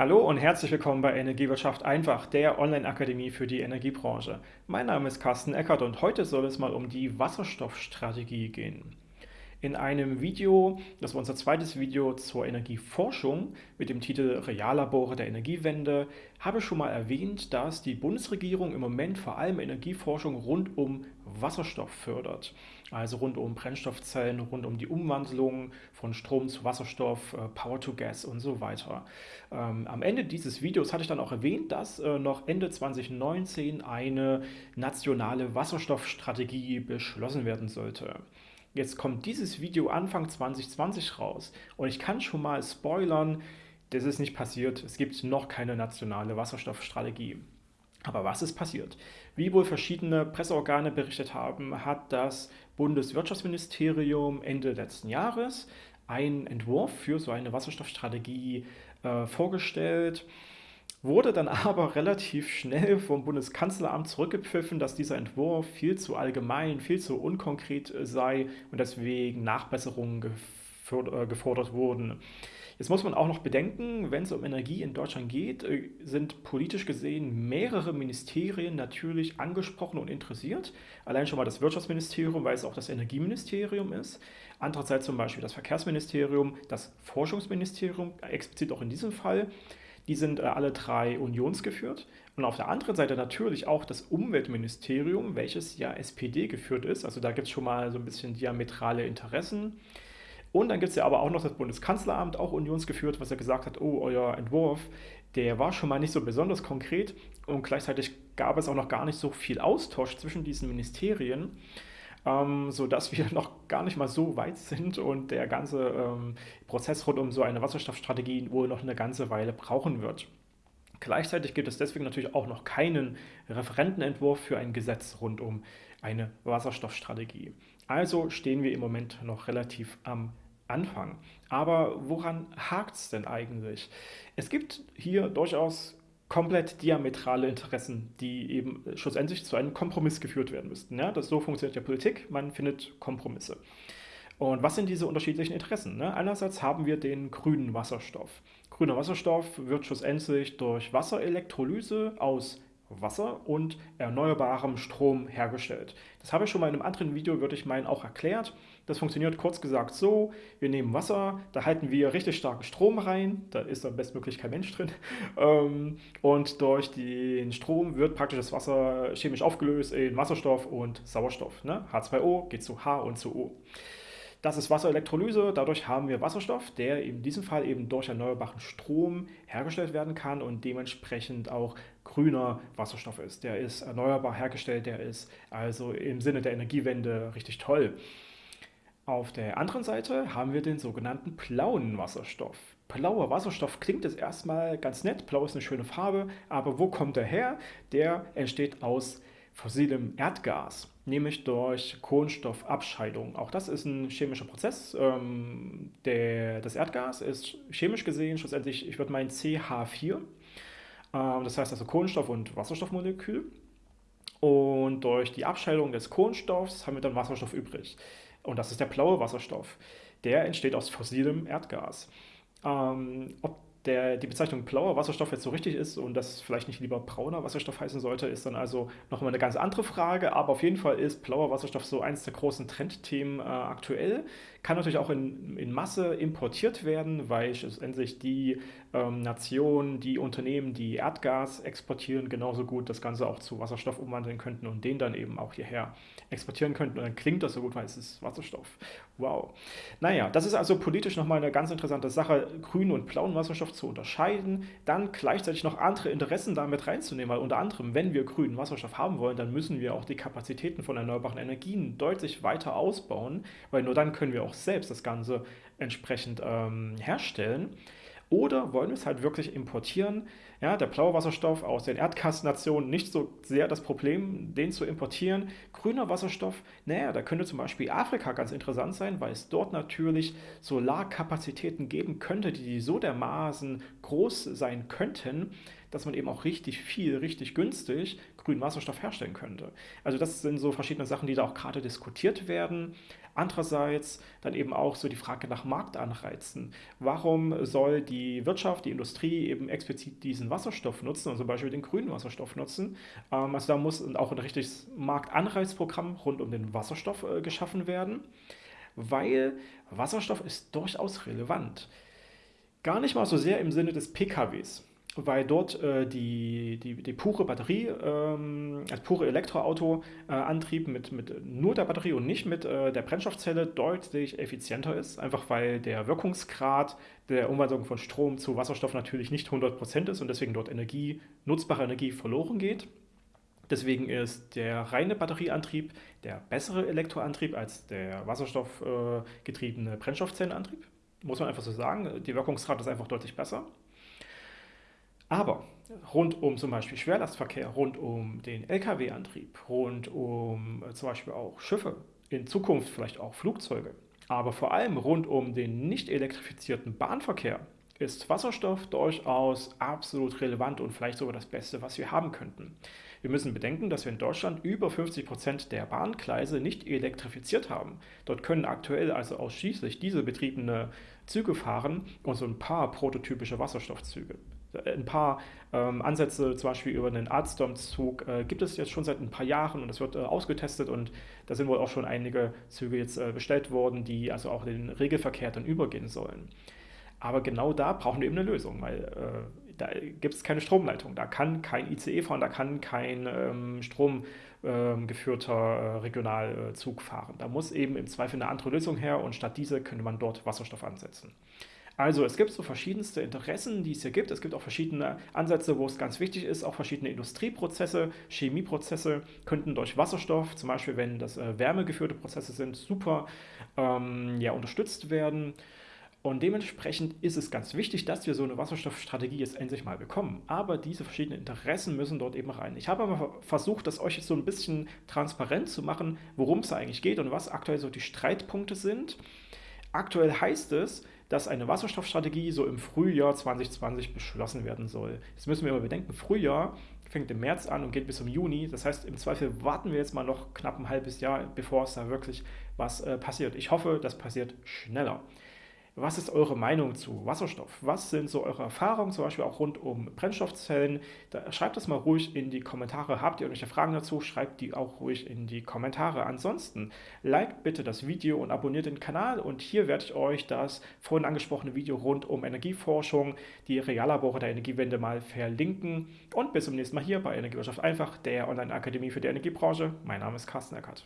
Hallo und herzlich willkommen bei Energiewirtschaft einfach, der Online-Akademie für die Energiebranche. Mein Name ist Carsten Eckert und heute soll es mal um die Wasserstoffstrategie gehen. In einem Video, das war unser zweites Video zur Energieforschung mit dem Titel Reallabore der Energiewende, habe ich schon mal erwähnt, dass die Bundesregierung im Moment vor allem Energieforschung rund um Wasserstoff fördert. Also rund um Brennstoffzellen, rund um die Umwandlung von Strom zu Wasserstoff, äh, Power to Gas und so weiter. Ähm, am Ende dieses Videos hatte ich dann auch erwähnt, dass äh, noch Ende 2019 eine nationale Wasserstoffstrategie beschlossen werden sollte. Jetzt kommt dieses Video Anfang 2020 raus und ich kann schon mal spoilern, das ist nicht passiert. Es gibt noch keine nationale Wasserstoffstrategie. Aber was ist passiert? Wie wohl verschiedene Presseorgane berichtet haben, hat das Bundeswirtschaftsministerium Ende letzten Jahres einen Entwurf für so eine Wasserstoffstrategie äh, vorgestellt wurde dann aber relativ schnell vom Bundeskanzleramt zurückgepfiffen, dass dieser Entwurf viel zu allgemein, viel zu unkonkret äh, sei und deswegen Nachbesserungen äh, gefordert wurden. Jetzt muss man auch noch bedenken, wenn es um Energie in Deutschland geht, äh, sind politisch gesehen mehrere Ministerien natürlich angesprochen und interessiert. Allein schon mal das Wirtschaftsministerium, weil es auch das Energieministerium ist. Andererseits zum Beispiel das Verkehrsministerium, das Forschungsministerium, explizit auch in diesem Fall. Die sind äh, alle drei unionsgeführt. Und auf der anderen Seite natürlich auch das Umweltministerium, welches ja SPD geführt ist. Also da gibt es schon mal so ein bisschen diametrale Interessen. Und dann gibt es ja aber auch noch das Bundeskanzleramt, auch unionsgeführt, was ja gesagt hat, oh, euer Entwurf, der war schon mal nicht so besonders konkret und gleichzeitig gab es auch noch gar nicht so viel Austausch zwischen diesen Ministerien ähm, sodass wir noch gar nicht mal so weit sind und der ganze ähm, Prozess rund um so eine Wasserstoffstrategie wohl noch eine ganze Weile brauchen wird. Gleichzeitig gibt es deswegen natürlich auch noch keinen Referentenentwurf für ein Gesetz rund um eine Wasserstoffstrategie. Also stehen wir im Moment noch relativ am Anfang. Aber woran hakt es denn eigentlich? Es gibt hier durchaus komplett diametrale Interessen, die eben schlussendlich zu einem Kompromiss geführt werden müssten. Ja, das so funktioniert ja Politik, man findet Kompromisse. Und was sind diese unterschiedlichen Interessen? Ne? Einerseits haben wir den grünen Wasserstoff. Grüner Wasserstoff wird schlussendlich durch Wasserelektrolyse aus Wasser und erneuerbarem Strom hergestellt. Das habe ich schon mal in einem anderen Video, würde ich meinen, auch erklärt. Das funktioniert kurz gesagt so, wir nehmen Wasser, da halten wir richtig starken Strom rein, da ist am bestmöglich kein Mensch drin, ähm, und durch den Strom wird praktisch das Wasser chemisch aufgelöst in Wasserstoff und Sauerstoff. Ne? H2O geht zu H und zu O. Das ist Wasserelektrolyse, dadurch haben wir Wasserstoff, der in diesem Fall eben durch erneuerbaren Strom hergestellt werden kann und dementsprechend auch grüner Wasserstoff ist. Der ist erneuerbar hergestellt, der ist also im Sinne der Energiewende richtig toll. Auf der anderen Seite haben wir den sogenannten blauen Wasserstoff. Blauer Wasserstoff klingt jetzt erstmal ganz nett, blau ist eine schöne Farbe, aber wo kommt er her? Der entsteht aus fossilem Erdgas, nämlich durch Kohlenstoffabscheidung. Auch das ist ein chemischer Prozess. Ähm, der, das Erdgas ist chemisch gesehen schlussendlich, ich würde meinen CH4. Ähm, das heißt also Kohlenstoff- und Wasserstoffmolekül. Und durch die Abscheidung des Kohlenstoffs haben wir dann Wasserstoff übrig. Und das ist der blaue Wasserstoff. Der entsteht aus fossilem Erdgas. Ähm, ob der, die Bezeichnung blauer Wasserstoff jetzt so richtig ist und das vielleicht nicht lieber brauner Wasserstoff heißen sollte, ist dann also nochmal eine ganz andere Frage. Aber auf jeden Fall ist blauer Wasserstoff so eins der großen Trendthemen äh, aktuell. Kann natürlich auch in, in Masse importiert werden, weil schlussendlich die ähm, Nationen, die Unternehmen, die Erdgas exportieren, genauso gut das Ganze auch zu Wasserstoff umwandeln könnten und den dann eben auch hierher exportieren könnten. Und dann klingt das so gut, weil es ist Wasserstoff. Wow. Naja, das ist also politisch nochmal eine ganz interessante Sache, grünen und blauen Wasserstoff zu unterscheiden, dann gleichzeitig noch andere Interessen damit reinzunehmen, weil unter anderem, wenn wir grünen Wasserstoff haben wollen, dann müssen wir auch die Kapazitäten von erneuerbaren Energien deutlich weiter ausbauen, weil nur dann können wir auch selbst das Ganze entsprechend ähm, herstellen. Oder wollen wir es halt wirklich importieren? Ja, der blaue Wasserstoff aus den Erdgasnationen nicht so sehr das Problem, den zu importieren. Grüner Wasserstoff, naja, da könnte zum Beispiel Afrika ganz interessant sein, weil es dort natürlich Solarkapazitäten geben könnte, die so dermaßen groß sein könnten, dass man eben auch richtig viel, richtig günstig grünen Wasserstoff herstellen könnte. Also das sind so verschiedene Sachen, die da auch gerade diskutiert werden. Andererseits dann eben auch so die Frage nach Marktanreizen. Warum soll die Wirtschaft, die Industrie eben explizit diesen Wasserstoff nutzen, also zum Beispiel den grünen Wasserstoff nutzen? Ähm, also da muss auch ein richtiges Marktanreizprogramm rund um den Wasserstoff äh, geschaffen werden, weil Wasserstoff ist durchaus relevant. Gar nicht mal so sehr im Sinne des PKWs weil dort äh, die, die, die pure Batterie, ähm, als pure Elektroauto-Antrieb äh, mit, mit nur der Batterie und nicht mit äh, der Brennstoffzelle deutlich effizienter ist, einfach weil der Wirkungsgrad der Umwandlung von Strom zu Wasserstoff natürlich nicht 100% ist und deswegen dort Energie, nutzbare Energie verloren geht. Deswegen ist der reine Batterieantrieb der bessere Elektroantrieb als der wasserstoffgetriebene Brennstoffzellenantrieb. Muss man einfach so sagen. Die Wirkungsgrad ist einfach deutlich besser. Aber rund um zum Beispiel Schwerlastverkehr, rund um den Lkw-Antrieb, rund um äh, zum Beispiel auch Schiffe, in Zukunft vielleicht auch Flugzeuge, aber vor allem rund um den nicht elektrifizierten Bahnverkehr ist Wasserstoff durchaus absolut relevant und vielleicht sogar das Beste, was wir haben könnten. Wir müssen bedenken, dass wir in Deutschland über 50 Prozent der Bahngleise nicht elektrifiziert haben. Dort können aktuell also ausschließlich dieselbetriebene Züge fahren und so ein paar prototypische Wasserstoffzüge. Ein paar ähm, Ansätze, zum Beispiel über einen Alstom-Zug, äh, gibt es jetzt schon seit ein paar Jahren und das wird äh, ausgetestet und da sind wohl auch schon einige Züge jetzt äh, bestellt worden, die also auch in den Regelverkehr dann übergehen sollen. Aber genau da brauchen wir eben eine Lösung, weil äh, da gibt es keine Stromleitung, da kann kein ICE fahren, da kann kein ähm, stromgeführter ähm, äh, Regionalzug fahren. Da muss eben im Zweifel eine andere Lösung her und statt diese könnte man dort Wasserstoff ansetzen. Also es gibt so verschiedenste Interessen, die es hier gibt. Es gibt auch verschiedene Ansätze, wo es ganz wichtig ist, auch verschiedene Industrieprozesse, Chemieprozesse könnten durch Wasserstoff, zum Beispiel wenn das äh, wärmegeführte Prozesse sind, super ähm, ja, unterstützt werden. Und dementsprechend ist es ganz wichtig, dass wir so eine Wasserstoffstrategie jetzt endlich mal bekommen. Aber diese verschiedenen Interessen müssen dort eben rein. Ich habe aber versucht, das euch jetzt so ein bisschen transparent zu machen, worum es eigentlich geht und was aktuell so die Streitpunkte sind. Aktuell heißt es, dass eine Wasserstoffstrategie so im Frühjahr 2020 beschlossen werden soll. Jetzt müssen wir aber bedenken, Frühjahr fängt im März an und geht bis zum Juni. Das heißt, im Zweifel warten wir jetzt mal noch knapp ein halbes Jahr, bevor es da wirklich was äh, passiert. Ich hoffe, das passiert schneller. Was ist eure Meinung zu Wasserstoff? Was sind so eure Erfahrungen, zum Beispiel auch rund um Brennstoffzellen? Da, schreibt das mal ruhig in die Kommentare. Habt ihr irgendwelche Fragen dazu? Schreibt die auch ruhig in die Kommentare. Ansonsten liked bitte das Video und abonniert den Kanal. Und hier werde ich euch das vorhin angesprochene Video rund um Energieforschung, die Reallabore der Energiewende mal verlinken. Und bis zum nächsten Mal hier bei Energiewirtschaft einfach, der Online-Akademie für die Energiebranche. Mein Name ist Carsten Eckert.